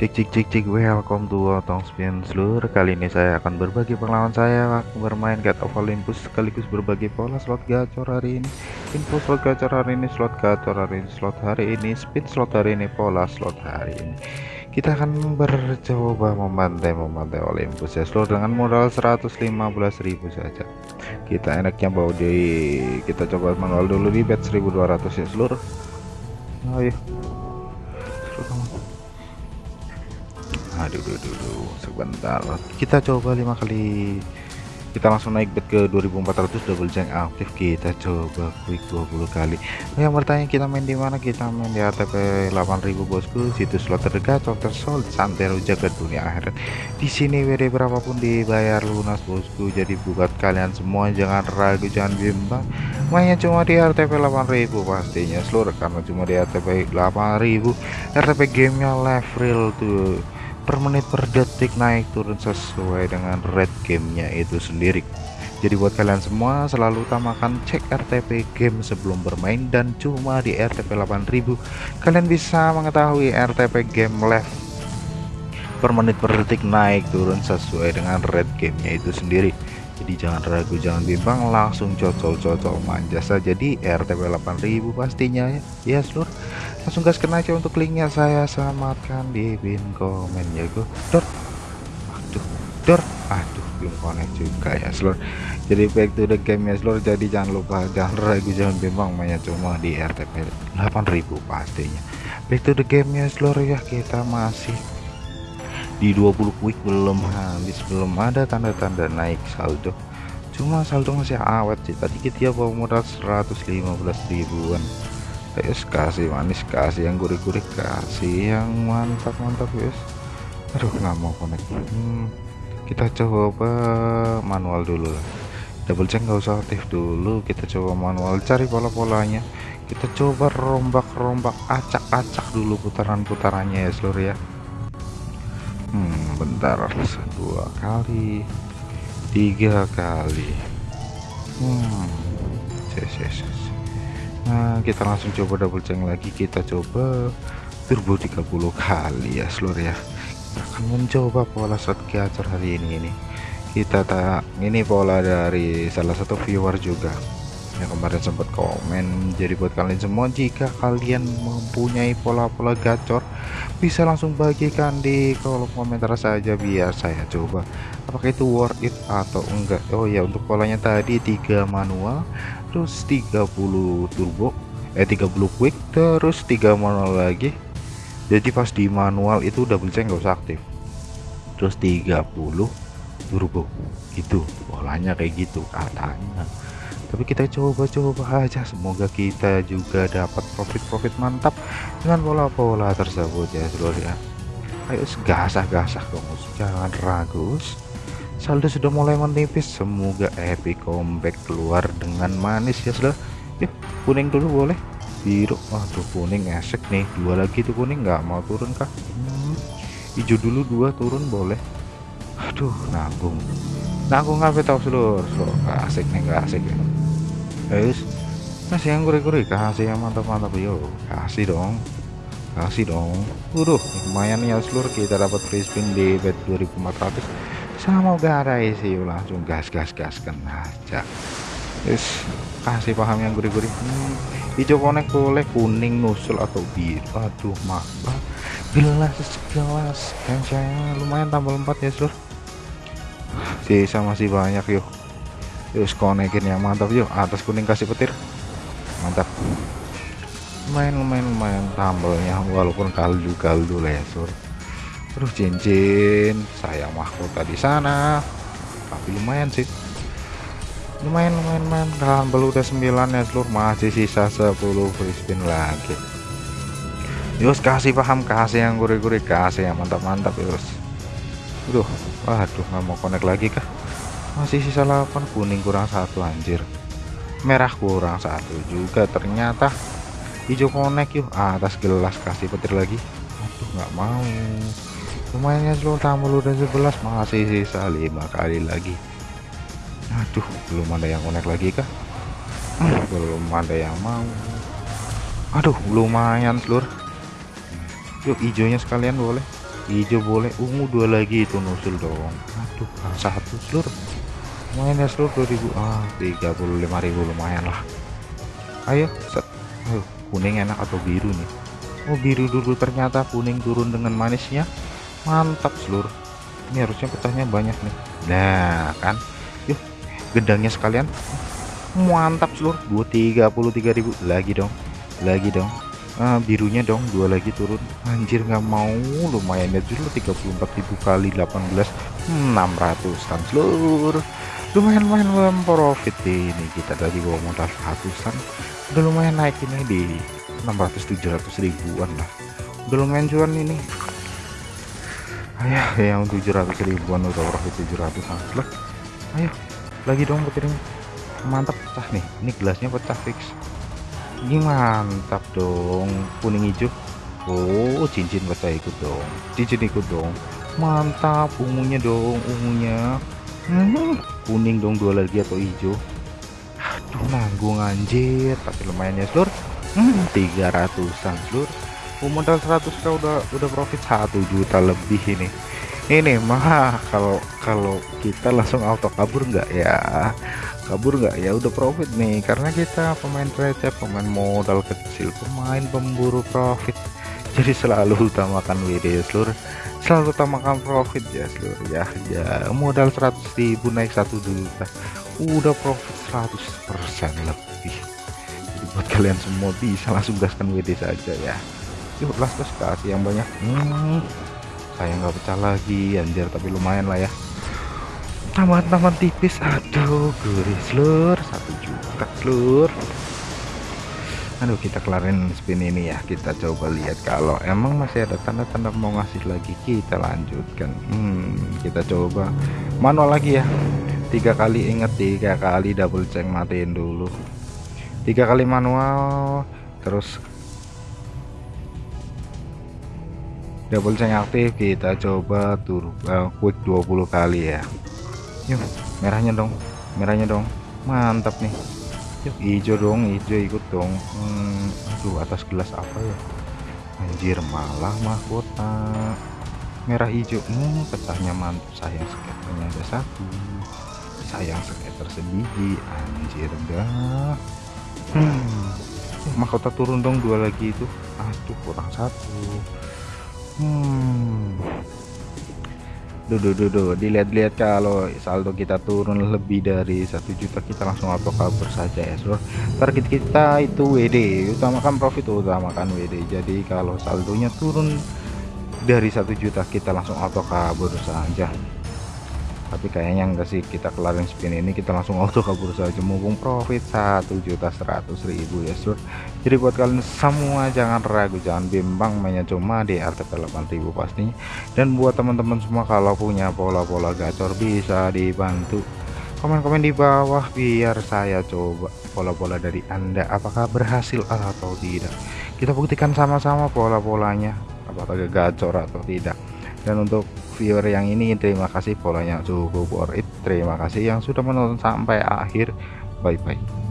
Cik cik cik cik welcome to Otong Spin. Seluruh kali ini saya akan berbagi pengalaman saya bermain God of Olympus sekaligus berbagi pola slot gacor hari ini. Info slot gacor hari ini slot gacor hari ini slot hari ini spin slot hari ini pola slot hari ini. Kita akan bercoba memantai memantai Olympus ya seluruh dengan modal 115.000 saja. Kita enaknya bawa di kita coba manual dulu di bet 1200 ya seluruh. Ayo aduh aduh, aduh, sebentar. Kita coba lima kali. Kita langsung naik bet ke 2400 double jang aktif. Kita coba quick 20 kali. Yang bertanya kita main di mana? Kita main di ATP 8000 bosku. Situs slot terdekat tersold santero jaga dunia akhirat. Di sini WD berapapun dibayar lunas bosku. Jadi buat kalian semua jangan ragu jangan bimbang. Mainnya cuma di RTP 8000 pastinya. Seluruh karena cuma di RTP 8000 RTP gamenya level tuh per menit per detik naik turun sesuai dengan rate gamenya itu sendiri. Jadi buat kalian semua selalu utamakan cek RTP game sebelum bermain dan cuma di RTP 8000 kalian bisa mengetahui RTP game live per menit per detik naik turun sesuai dengan rate gamenya itu sendiri. Jadi jangan ragu jangan bimbang langsung cocol-cocol manja saja di RTP 8000 pastinya ya, ya seluruh langsung gaskan aja untuk linknya saya sematkan di pin komen ya gue dor. Aduh dor. Aduh belum connect juga ya seluruh jadi back to the game ya seluruh jadi jangan lupa jangan ragu jangan bimbang mainnya cuma di RTP 8000 pastinya. Back to the game ya seluruh ya. Kita masih di 20 quick belum habis belum ada tanda-tanda naik saldo. Cuma saldo masih awet sih tadi kita bawa modal 115 ribuan guys kasih manis kasih yang gurih-gurih kasih yang mantap-mantap guys aduh nggak mau connect. Hmm, kita coba manual dulu lah. Double check nggak usah aktif dulu. Kita coba manual cari pola-polanya. Kita coba rombak-rombak acak-acak dulu putaran-putarannya ya seluruh ya. Hmm bentar. Dua kali. Tiga kali. Hmm. Yes, yes, yes. Nah kita langsung coba double check lagi. Kita coba turbo 30 kali ya seluruh ya. Kita akan mencoba pola shot gacor hari ini ini. Kita tak ini pola dari salah satu viewer juga. Yang kemarin sempat komen jadi buat kalian semua jika kalian mempunyai pola-pola gacor bisa langsung bagikan di kolom komentar saja biar saya coba. Apakah itu worth it atau enggak? Oh ya untuk polanya tadi tiga manual terus 30 turbo eh 30 quick terus 3 manual lagi. Jadi pas di manual itu double check nggak usah aktif. Terus 30 turbo itu polanya kayak gitu katanya. Tapi kita coba-coba aja semoga kita juga dapat profit-profit mantap dengan pola-pola tersebut ya seluruh ya. Ayo gasah-gasah kamu jangan ragus saldo sudah mulai menipis. Semoga epic comeback keluar dengan manis ya sudah yuk kuning dulu boleh. Biru. Waduh kuning esek nih. Dua lagi tuh kuning. Nggak mau turun kah hmm, hijau dulu dua turun boleh. Aduh nanggung. Nanggung apa tahu seluruh so, asik nih gak asik ya guys kasih yang gurih-gurih kasih yang mantap-mantap. Yo kasih dong. Kasih dong. Waduh lumayan ya seluruh kita dapat free spin di bet 2400 semoga ada isi langsung gas gas gas kena aja. Yes kasih paham yang gurih-gurih. Hmm, hijau konek boleh kuning nusul atau biru. Aduh maka gelas gelas kan saya lumayan tambah 4 ya seluruh sisa masih banyak yuk. Yuk konekin yang mantap yuk. Atas kuning kasih petir. Mantap. Lumayan tambelnya walaupun kaldu kaldu lah ya Aduh cincin sayang mahkota di sana. Tapi lumayan sih. Lumayan lumayan dan belum udah 9 ya seluruh masih sisa 10 free spin lagi. Yus kasih paham kasih yang gurih-gurih kasih yang mantap-mantap Yus. Aduh waduh nggak mau connect lagi kah? Masih sisa 8 kuning kurang satu anjir. Merah kurang satu juga ternyata. Hijau connect yuk. Atas gelas kasih petir lagi. Aduh nggak mau lumayan ya seluruh tamu udah 11 masih sisa lima kali lagi. Aduh belum ada yang connect lagi kah? Belum ada yang mau. Aduh lumayan seluruh yuk hijaunya sekalian boleh. Hijau boleh. Ungu dua lagi itu nusul dong. Aduh satu seluruh lumayan ya seluruh 2000 ah 35.000 lumayan lah. Ayo set. Ayo kuning enak atau biru nih? Oh biru dulu. Ternyata kuning turun dengan manisnya mantap seluruh ini harusnya pecahnya banyak nih. Nah kan? Yuk gedangnya sekalian. Mantap seluruh 233.000 lagi dong. Lagi dong. Ah, birunya dong. Dua lagi turun. Anjir nggak mau. Lumayan ya dulu 34.000 kali 18 600 kan seluruh lumayan lumayan profit ini. Kita tadi bawa modal ratusan. Udah lumayan naik ini di 600 700 ribuan lah. Udah lumayan cuan ini ayo yang 700 ribuan udah profit 700 lah ayo lagi dong petirnya mantap pecah nih. Ini gelasnya pecah fix. Ini mantap dong kuning hijau. Oh cincin pecah ikut dong. Cincin ikut dong. Mantap ungunya dong ungunya. Hmm, kuning dong dua lagi atau hijau. Aduh nanggung anjir tapi lumayan ya seluruh hmm, 300an seluruh modal 100 kau udah udah profit 1 juta lebih ini. Ini mah kalau kalau kita langsung auto kabur nggak ya? Kabur nggak ya udah profit nih. Karena kita pemain receh pemain modal kecil pemain pemburu profit. Jadi selalu utamakan WD seluruh selalu utamakan profit ya seluruh ya ya. Modal 100.000 naik satu juta. Udah profit 100% lebih. Jadi buat kalian semua bisa langsung gaskan WD saja ya yuk las las kasih yang banyak. Hmm, saya nggak pecah lagi anjir tapi lumayan lah ya. Tambahan-tambahan tipis. Aduh gurih slur satu juta slur aduh kita kelarin spin ini ya. Kita coba lihat kalau emang masih ada tanda-tanda mau ngasih lagi. Kita lanjutkan. Hmm, kita coba manual lagi ya. Tiga kali inget tiga kali double check matiin dulu. Tiga kali manual terus double check aktif kita coba turbo uh, quick 20 kali ya. Yuk merahnya dong merahnya dong. Mantap nih. Yuk hijau dong hijau ikut dong. Hmm, aduh atas gelas apa ya? Anjir malah mahkota. Merah hijau hmm, pecahnya mantap. Sayang skaternya ada satu. Sayang skater sebiji anjir enggak. Hmm. mahkota turun dong dua lagi itu. Aduh kurang satu hmm. Duh duh dilihat-lihat kalau saldo kita turun lebih dari satu juta kita langsung auto kabur saja ya seluruh target kita itu WD utamakan profit utamakan WD jadi kalau saldonya turun dari satu juta kita langsung auto kabur saja tapi kayaknya enggak sih kita kelarin spin ini kita langsung auto kabur saja. Mumpung profit satu juta seratus ribu ya sur. Jadi buat kalian semua jangan ragu jangan bimbang mainnya cuma di RTP 8000 pastinya. Dan buat teman-teman semua kalau punya pola-pola gacor bisa dibantu. Komen-komen di bawah biar saya coba pola-pola dari anda. Apakah berhasil atau tidak? Kita buktikan sama-sama pola-polanya apakah gacor atau tidak. Dan untuk viewer yang ini terima kasih. Polanya cukup worth it. Terima kasih yang sudah menonton sampai akhir. Bye bye